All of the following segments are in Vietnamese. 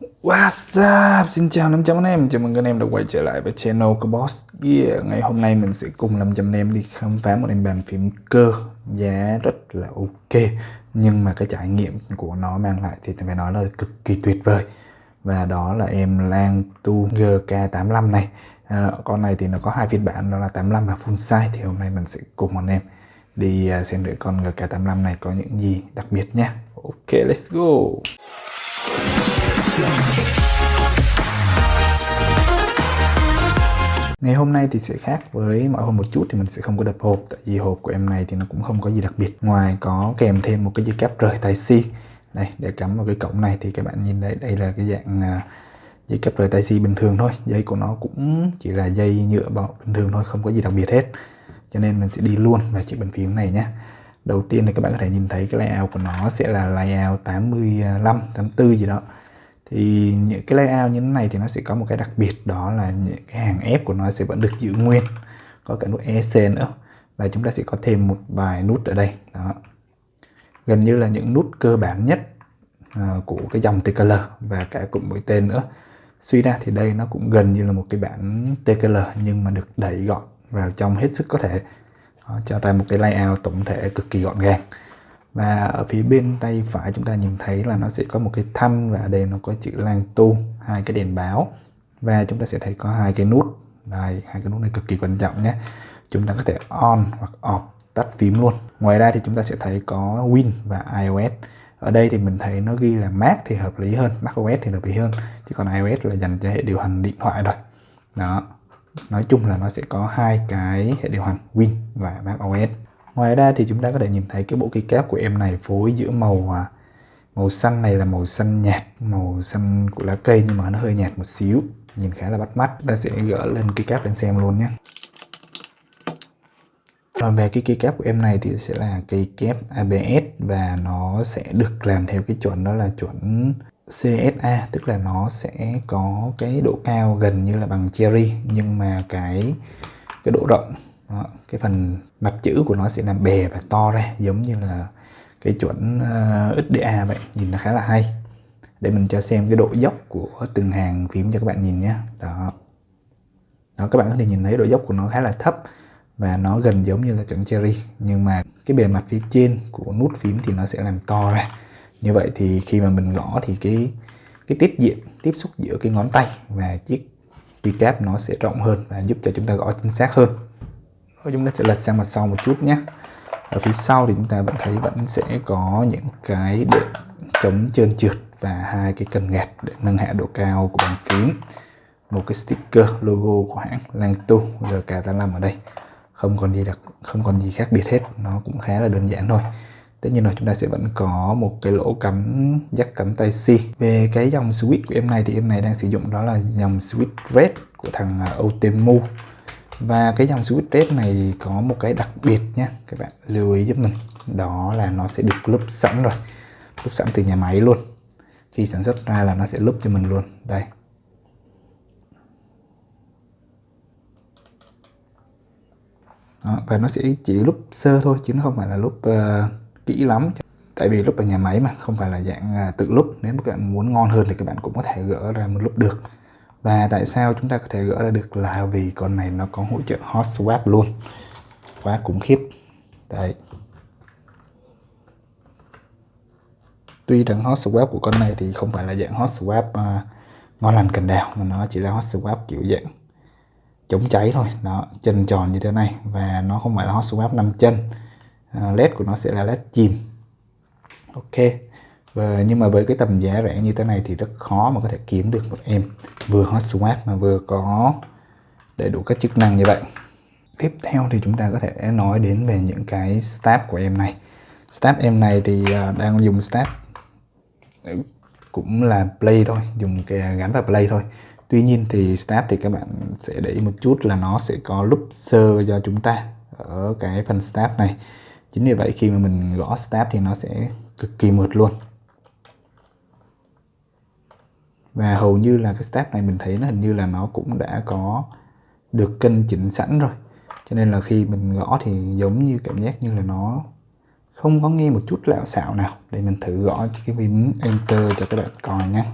What's up? Xin chào 500 anh em, chào mừng các anh em đã quay trở lại với channel của Boss yeah. Ngày hôm nay mình sẽ cùng 500 anh em đi khám phá một em bàn phím cơ. Giá rất là ok. Nhưng mà cái trải nghiệm của nó mang lại thì phải nói là cực kỳ tuyệt vời. Và đó là em Lang Tu GK85 này. À, Con này thì nó có hai phiên bản đó là 85 và full size. Thì hôm nay mình sẽ cùng anh em đi à, xem thử con GK85 này có những gì đặc biệt nhé. Ok, let's go. Ngày hôm nay thì sẽ khác với mọi hôm một chút thì mình sẽ không có đập hộp. Tại vì hộp của em này thì nó cũng không có gì đặc biệt. Ngoài có kèm thêm một cái dây cáp rời tai C Đây để cắm vào cái cổng này thì các bạn nhìn đây đây là cái dạng à, dây cáp rời tai C bình thường thôi. Dây của nó cũng chỉ là dây nhựa bình thường thôi không có gì đặc biệt hết. Cho nên mình sẽ đi luôn vào chiếc bàn phím này nhé. Đầu tiên thì các bạn có thể nhìn thấy cái layout của nó sẽ là layout 85, 84 gì đó thì những cái layout như thế này thì nó sẽ có một cái đặc biệt đó là những cái hàng ép của nó sẽ vẫn được giữ nguyên. Có cả nút ESC nữa. Và chúng ta sẽ có thêm một vài nút ở đây đó. Gần như là những nút cơ bản nhất uh, của cái dòng TKL và cả cụm mũi tên nữa. Suy ra thì đây nó cũng gần như là một cái bản TKL nhưng mà được đẩy gọn vào trong hết sức có thể. Đó, cho ta một cái layout tổng thể cực kỳ gọn gàng và ở phía bên tay phải chúng ta nhìn thấy là nó sẽ có một cái thanh và ở đây nó có chữ lang tu, hai cái đèn báo. Và chúng ta sẽ thấy có hai cái nút. Đây, hai cái nút này cực kỳ quan trọng nhé. Chúng ta có thể on hoặc off, tắt phím luôn. Ngoài ra thì chúng ta sẽ thấy có Win và iOS. Ở đây thì mình thấy nó ghi là Mac thì hợp lý hơn macOS thì hợp lý hơn. Chứ còn iOS là dành cho hệ điều hành điện thoại rồi đó, nói chung là nó sẽ có hai cái hệ điều hành Win và macOS Ngoài ra thì chúng ta có thể nhìn thấy cái bộ keycap của em này phối giữa màu à, màu xanh này là màu xanh nhạt, màu xanh của lá cây nhưng mà nó hơi nhạt một xíu, nhìn khá là bắt mắt. Ta sẽ gỡ lên keycap lên xem luôn nhé. Còn về cái keycap của em này thì sẽ là keycap ABS và nó sẽ được làm theo cái chuẩn đó là chuẩn CSA tức là nó sẽ có cái độ cao gần như là bằng cherry nhưng mà cái cái độ rộng đó, cái phần mặt chữ của nó sẽ làm bè và to ra giống như là cái chuẩn ờ, uh, XDA vậy. Nhìn nó khá là hay. Để mình cho xem cái độ dốc của từng hàng phím cho các bạn nhìn nhé. Đó. Đó các bạn có thể nhìn thấy độ dốc của nó khá là thấp và nó gần giống như là chuẩn cherry. Nhưng mà cái bề mặt phía trên của nút phím thì nó sẽ làm to ra. Như vậy thì khi mà mình gõ thì cái cái tiếp diện tiếp xúc giữa cái ngón tay và chiếc keycap nó sẽ rộng hơn và giúp cho chúng ta gõ chính xác hơn chúng ta sẽ lật sang mặt sau một chút nhé. Ở phía sau thì chúng ta vẫn thấy vẫn sẽ có những cái bộ chống trơn trượt và hai cái cần gạt để nâng hạ độ cao của bàn phím. Một cái sticker logo của hãng Langtu GK85 ở đây. Không còn gì đặc, không còn gì khác biệt hết, nó cũng khá là đơn giản thôi. Tất nhiên rồi, chúng ta sẽ vẫn có một cái lỗ cắm jack cắm tay C. Về cái dòng switch của em này thì em này đang sử dụng đó là dòng switch red của thằng à, Otemu và cái dòng switch red này có một cái đặc biệt nhé các bạn lưu ý giúp mình. Đó là nó sẽ được lúp sẵn rồi lúp sẵn từ nhà máy luôn. Khi sản xuất ra là nó sẽ lúp cho mình luôn. Đây. Đó, và nó sẽ chỉ lúp sơ thôi chứ nó không phải là lúp uh, kỹ lắm. Tại vì lúc ở nhà máy mà không phải là dạng uh, tự lúp. Nếu các bạn muốn ngon hơn thì các bạn cũng có thể gỡ ra một lúc được và tại sao chúng ta có thể gỡ ra được là vì con này nó có hỗ trợ hot swap luôn. Quá khủng khiếp. Đấy. Tuy rằng hot swap của con này thì không phải là dạng hot swap uh, ngon lành cành đào mà nó chỉ là hot swap kiểu dạng chống cháy thôi. Nó chân tròn như thế này và nó không phải là hot swap 5 chân. Uh, led của nó sẽ là led chìm. Ok và nhưng mà với cái tầm giá rẻ như thế này thì rất khó mà có thể kiếm được một em vừa hot swap mà vừa có đầy đủ các chức năng như vậy. Tiếp theo thì chúng ta có thể nói đến về những cái step của em này. Step em này thì à, đang dùng step ừ, cũng là play thôi, dùng cái gắn vào play thôi. Tuy nhiên thì step thì các bạn sẽ để ý một chút là nó sẽ có loop sơ cho chúng ta ở cái phần step này. Chính vì vậy khi mà mình gõ step thì nó sẽ cực kỳ mượt luôn. và hầu như là cái step này mình thấy nó hình như là nó cũng đã có được cân chỉnh sẵn rồi. Cho nên là khi mình gõ thì giống như cảm giác như là nó không có nghe một chút lạo xạo nào. Để mình thử gõ cái phím enter cho các bạn coi nhé.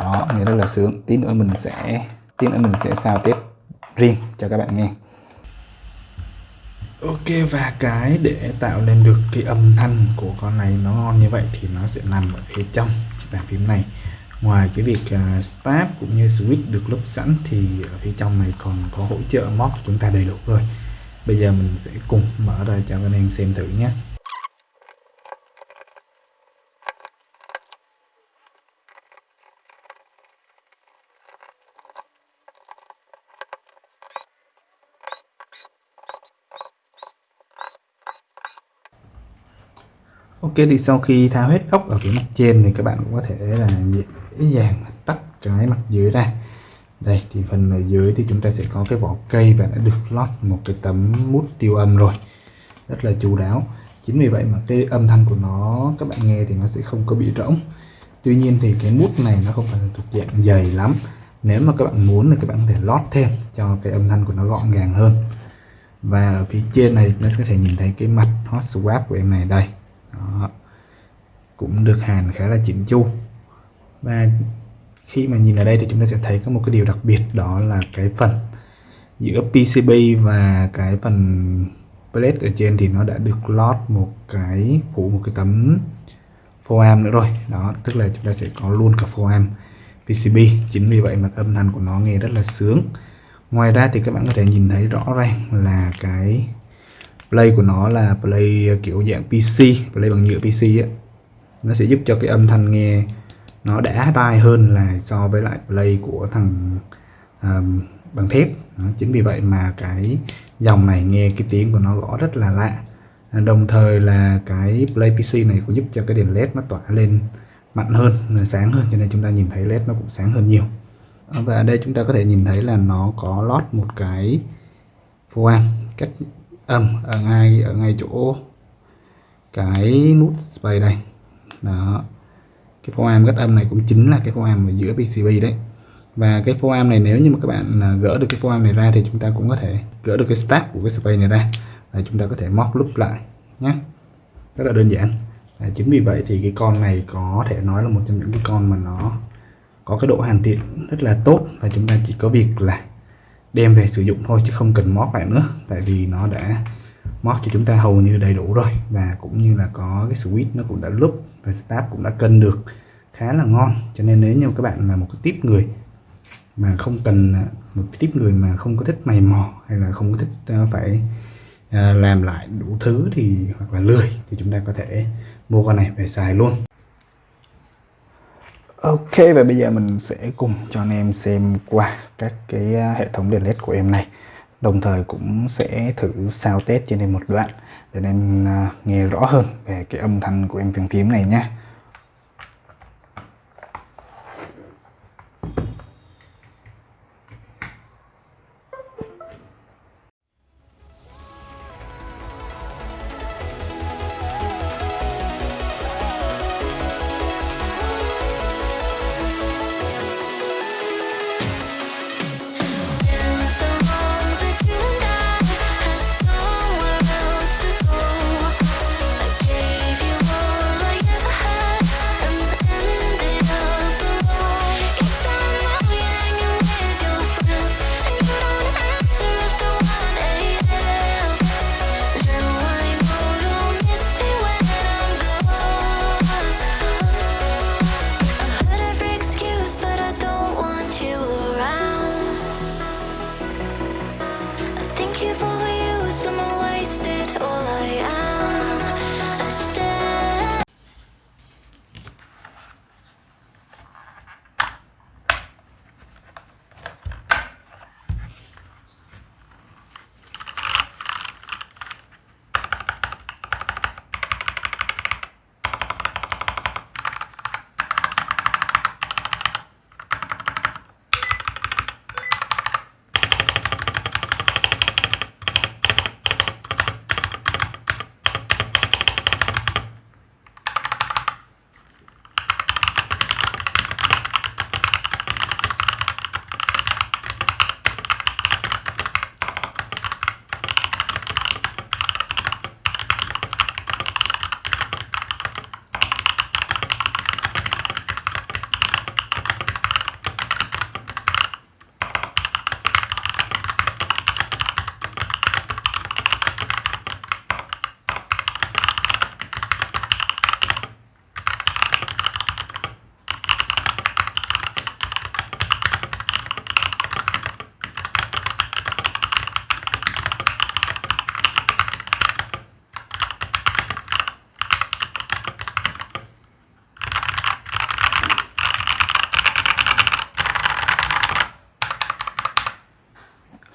Đó, nghe rất là sướng. Tí nữa mình sẽ, tí nữa mình sẽ sao tiếp riêng cho các bạn nghe. Ok và cái để tạo nên được cái âm thanh của con này nó ngon như vậy thì nó sẽ nằm ở phía trong chiếc bàn phím này. Ngoài cái việc à, uh, start cũng như switch được lúc sẵn thì ở phía trong này còn có hỗ trợ mod của chúng ta đầy đủ rồi. Bây giờ mình sẽ cùng mở ra cho anh em xem thử nhé. Ok, thì sau khi tháo hết ốc ở phía mặt trên thì các bạn cũng có thể là dễ dàng tắt cái mặt dưới ra. Đây, thì phần ở dưới thì chúng ta sẽ có cái vỏ cây và đã được lót một cái tấm mút tiêu âm rồi. Rất là chú đáo. Chính vì vậy mà cái âm thanh của nó, các bạn nghe thì nó sẽ không có bị rỗng. Tuy nhiên thì cái mút này nó không phải là thuộc dạng dày lắm. Nếu mà các bạn muốn thì các bạn có thể lót thêm cho cái âm thanh của nó gọn gàng hơn. Và ở phía trên này, nó có thể nhìn thấy cái mặt hot swap của em này đây đó. cũng được hàn khá là chỉnh chu. Và khi mà nhìn ở đây thì chúng ta sẽ thấy có một cái điều đặc biệt, đó là cái phần giữa PCB và cái phần plate ở trên thì nó đã được lót một cái phủ, một cái tấm foam nữa rồi. Đó, tức là chúng ta sẽ có luôn cả foam PCB chính vì vậy mà âm thanh của nó nghe rất là sướng. Ngoài ra thì các bạn có thể nhìn thấy rõ ràng là cái play của nó là play ờ, kiểu dạng PC play bằng nhựa PC á. Nó sẽ giúp cho cái âm thanh nghe nó đã tai hơn là so với lại play của thằng um, bằng thép. Đó, chính vì vậy mà cái dòng này nghe cái tiếng của nó gõ rất là lạ. Đồng thời là cái play PC này cũng giúp cho cái đèn led nó tỏa lên mạnh hơn sáng hơn cho nên chúng ta nhìn thấy led nó cũng sáng hơn nhiều. Và ở đây chúng ta có thể nhìn thấy là nó có lót một cái phô am cách âm ở ngay ở ngay chỗ cái nút space đây. Đó. Cái phô am gắt âm này cũng chính là cái phô am ở giữa PCB đấy. Và cái phô am này nếu như mà các bạn à, gỡ được cái phô am này ra thì chúng ta cũng có thể gỡ được cái stack của cái space này ra. Và chúng ta có thể móc lúc lại nhé rất là đơn giản. Và chính vì vậy thì cái con này có thể nói là một trong những cái con mà nó có cái độ hoàn thiện rất là tốt. Và chúng ta chỉ có việc là đem về sử dụng thôi chứ không cần mót lại nữa. Tại vì nó đã mót cho chúng ta hầu như đầy đủ rồi. Và cũng như là có cái switch nó cũng đã lúc và start cũng đã cân được khá là ngon. Cho nên nếu như các bạn là một cái tiếp người mà không cần, một cái tiếp người mà không có thích mày mò hay là không có thích ờ, phải ờ, làm lại đủ thứ thì, hoặc là lười thì chúng ta có thể mua con này về xài luôn. Ok, và bây giờ mình sẽ cùng cho anh em xem qua các cái à, hệ thống đèn led của em này. Đồng thời cũng sẽ thử sao test trên đây một đoạn, để anh em à, nghe rõ hơn về cái âm thanh của em phím phím này nhé.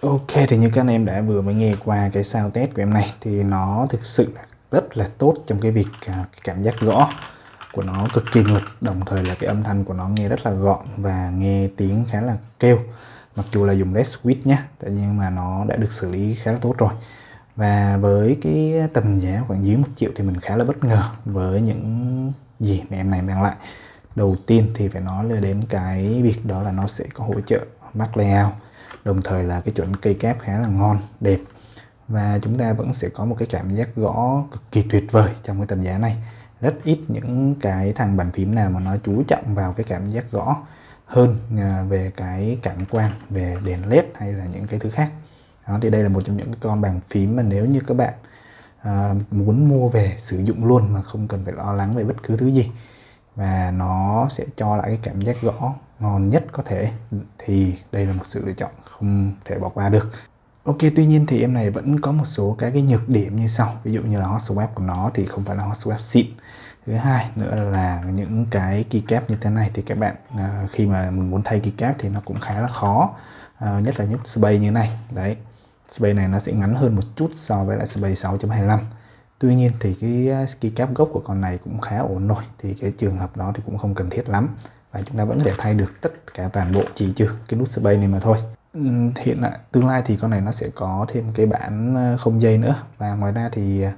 Ok, thì như các anh em đã vừa mới nghe qua cái sao test của em này, thì nó thực sự là rất là tốt trong cái việc à, cảm giác gõ của nó cực kỳ mượt đồng thời là cái âm thanh của nó nghe rất là gọn và nghe tiếng khá là kêu. Mặc dù là dùng red switch nhé tại nhưng mà nó đã được xử lý khá là tốt rồi. Và với cái tầm giá khoảng dưới một triệu thì mình khá là bất ngờ với những gì mà em này mang lại. Đầu tiên thì phải nói là đến cái việc đó là nó sẽ có hỗ trợ Mac Layout đồng thời là cái chuẩn cây kép khá là ngon đẹp. Và chúng ta vẫn sẽ có một cái cảm giác gõ cực kỳ tuyệt vời trong cái tầm giá này. Rất ít những cái thằng bàn phím nào mà nó chú trọng vào cái cảm giác gõ hơn à, về cái cảnh quan về đèn led hay là những cái thứ khác. Đó thì đây là một trong những con bàn phím mà nếu như các bạn à, muốn mua về sử dụng luôn mà không cần phải lo lắng về bất cứ thứ gì và nó sẽ cho lại cái cảm giác gõ ngon nhất có thể thì đây là một sự lựa chọn không thể bỏ qua được. Ok tuy nhiên thì em này vẫn có một số cái cái nhược điểm như sau. Ví dụ như là hot swap của nó thì không phải là hot swap xịn. Thứ hai nữa là những cái keycap như thế này thì các bạn uh, khi mà mình muốn thay keycap thì nó cũng khá là khó. Uh, nhất là nút space như này. Đấy space này nó sẽ ngắn hơn một chút so với lại space 6.25 tuy nhiên thì cái à, keycap gốc của con này cũng khá ổn rồi thì cái trường hợp đó thì cũng không cần thiết lắm. Và chúng ta vẫn có thể thay được tất cả toàn bộ chỉ trừ cái nút space này mà thôi hiện tại tương lai thì con này nó sẽ có thêm cái bản ờ, không dây nữa. Và ngoài ra thì ờ,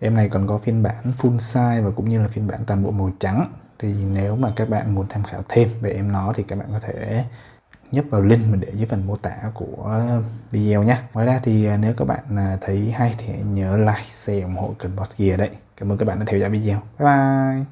em này còn có phiên bản full size và cũng như là phiên bản toàn bộ màu trắng. Thì nếu mà các bạn muốn tham khảo thêm về em nó thì các bạn có thể nhấp vào link mình để dưới phần mô tả của video nhé. Ngoài ra thì ờ, nếu các bạn thấy hay thì nhớ like, share ủng hộ kênh Boss Gear đấy cảm ơn các bạn đã theo dõi video. Bye bye!